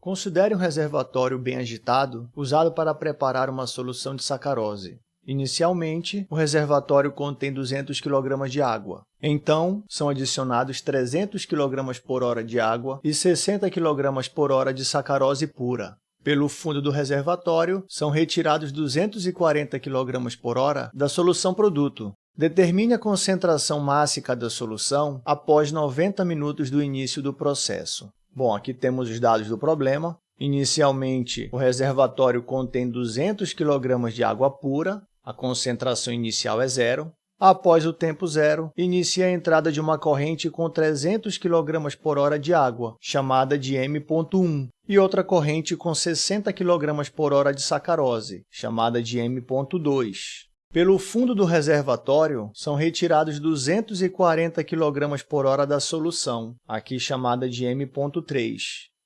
Considere um reservatório bem agitado usado para preparar uma solução de sacarose. Inicialmente, o reservatório contém 200 kg de água. Então, são adicionados 300 kg por hora de água e 60 kg por hora de sacarose pura. Pelo fundo do reservatório, são retirados 240 kg por hora da solução produto. Determine a concentração máxima da solução após 90 minutos do início do processo. Bom, aqui temos os dados do problema. Inicialmente, o reservatório contém 200 kg de água pura, a concentração inicial é zero. Após o tempo zero, inicia a entrada de uma corrente com 300 kg por hora de água, chamada de M.1, e outra corrente com 60 kg por hora de sacarose, chamada de M.2. Pelo fundo do reservatório, são retirados 240 kg por hora da solução, aqui chamada de M.3.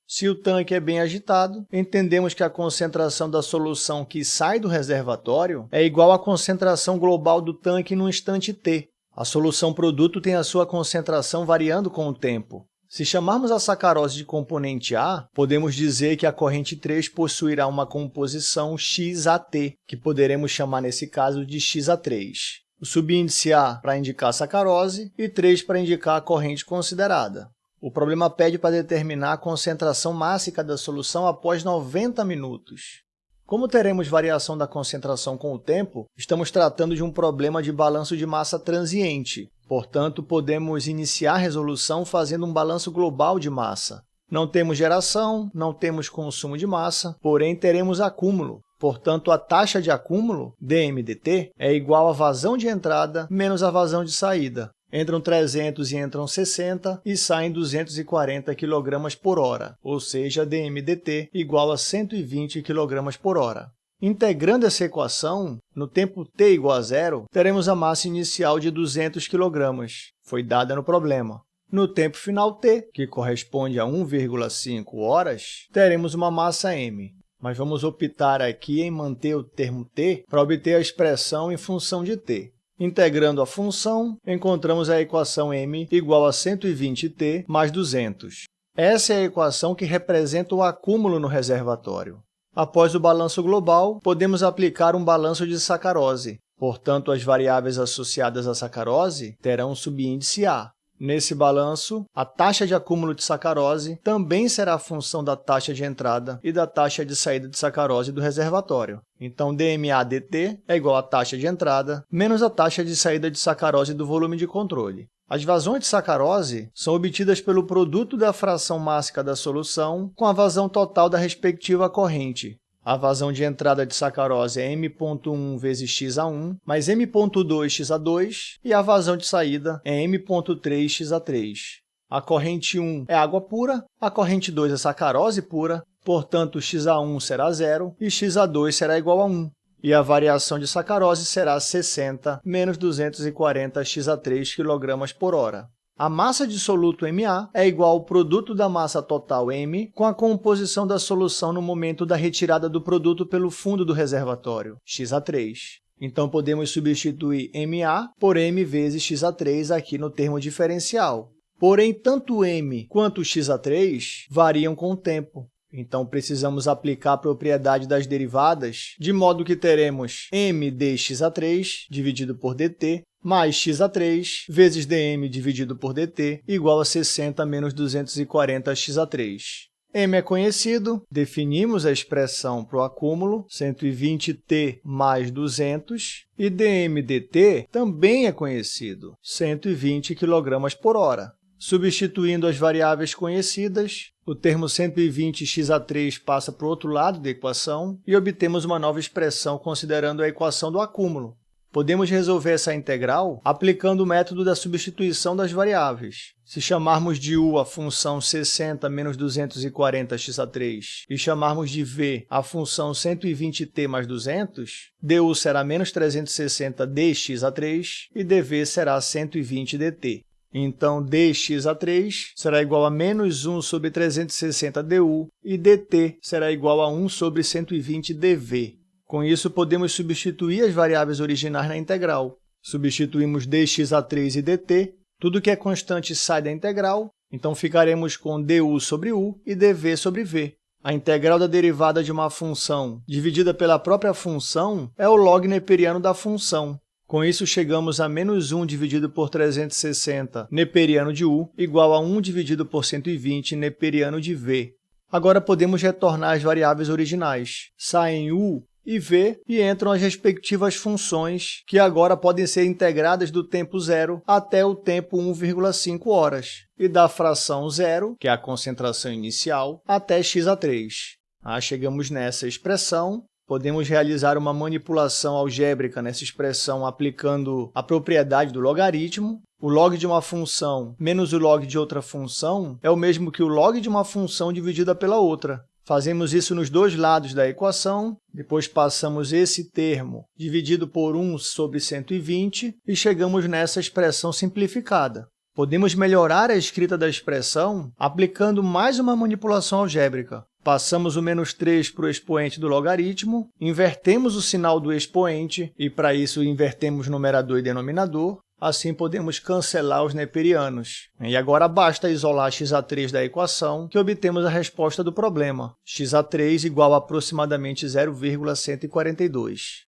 Se o tanque é bem agitado, entendemos que a concentração da solução que sai do reservatório é igual à concentração global do tanque no instante t. A solução produto tem a sua concentração variando com o tempo. Se chamarmos a sacarose de componente A, podemos dizer que a corrente 3 possuirá uma composição XAT, que poderemos chamar nesse caso de XA3. O subíndice A para indicar a sacarose e 3 para indicar a corrente considerada. O problema pede para determinar a concentração máxima da solução após 90 minutos. Como teremos variação da concentração com o tempo, estamos tratando de um problema de balanço de massa transiente. Portanto, podemos iniciar a resolução fazendo um balanço global de massa. Não temos geração, não temos consumo de massa, porém teremos acúmulo. Portanto, a taxa de acúmulo, dMdt, é igual à vazão de entrada menos a vazão de saída. Entram 300 e entram 60 e saem 240 kg por hora, ou seja, dmdt igual a 120 kg por hora. Integrando essa equação, no tempo t igual a zero, teremos a massa inicial de 200 kg, foi dada no problema. No tempo final t, que corresponde a 1,5 horas, teremos uma massa m. Mas vamos optar aqui em manter o termo t para obter a expressão em função de t. Integrando a função, encontramos a equação m igual a 120t mais 200. Essa é a equação que representa o acúmulo no reservatório. Após o balanço global, podemos aplicar um balanço de sacarose. Portanto, as variáveis associadas à sacarose terão subíndice A. Nesse balanço, a taxa de acúmulo de sacarose também será a função da taxa de entrada e da taxa de saída de sacarose do reservatório. Então, dMA-dt é igual à taxa de entrada menos a taxa de saída de sacarose do volume de controle. As vazões de sacarose são obtidas pelo produto da fração máxima da solução com a vazão total da respectiva corrente, a vazão de entrada de sacarose é M.1 vezes XA1 mais M.2 XA2 e a vazão de saída é M.3 XA3. A corrente 1 é água pura, a corrente 2 é sacarose pura, portanto, XA1 será zero e XA2 será igual a 1. E a variação de sacarose será 60 menos 240 XA3 kg por hora. A massa de soluto Ma é igual ao produto da massa total M com a composição da solução no momento da retirada do produto pelo fundo do reservatório, XA3. Então, podemos substituir Ma por M vezes XA3 aqui no termo diferencial. Porém, tanto M quanto XA3 variam com o tempo. Então, precisamos aplicar a propriedade das derivadas, de modo que teremos m dxa3 dividido por dt mais xa3 vezes dm dividido por dt igual a 60 menos 240 xa3. m é conhecido, definimos a expressão para o acúmulo, 120t mais 200, e dm também é conhecido, 120 kg por hora. Substituindo as variáveis conhecidas, o termo 120xa3 passa para o outro lado da equação e obtemos uma nova expressão considerando a equação do acúmulo, Podemos resolver essa integral aplicando o método da substituição das variáveis. Se chamarmos de u a função 60 menos 240xa3 e chamarmos de v a função 120t mais 200, du será menos 360 dxa3 e dv será 120 dt. Então, dxa3 será igual a menos 1 sobre 360 du e dt será igual a 1 sobre 120 dv. Com isso, podemos substituir as variáveis originais na integral. Substituímos dxa3 e dt, tudo que é constante sai da integral, então ficaremos com du sobre u e dv sobre v. A integral da derivada de uma função dividida pela própria função é o log neperiano da função. Com isso, chegamos a menos 1 dividido por 360 neperiano de u igual a 1 dividido por 120 neperiano de v. Agora podemos retornar as variáveis originais. Saem u e v e entram as respectivas funções, que agora podem ser integradas do tempo zero até o tempo 1,5 horas, e da fração zero, que é a concentração inicial, até x a 3. Ah, chegamos nessa expressão, podemos realizar uma manipulação algébrica nessa expressão aplicando a propriedade do logaritmo. O log de uma função menos o log de outra função é o mesmo que o log de uma função dividida pela outra. Fazemos isso nos dois lados da equação, depois passamos esse termo dividido por 1 sobre 120 e chegamos nessa expressão simplificada. Podemos melhorar a escrita da expressão aplicando mais uma manipulação algébrica. Passamos o menos 3 para o expoente do logaritmo, invertemos o sinal do expoente e, para isso, invertemos numerador e denominador, Assim, podemos cancelar os neperianos. E agora basta isolar xa3 da equação, que obtemos a resposta do problema, xa3 igual a aproximadamente 0,142.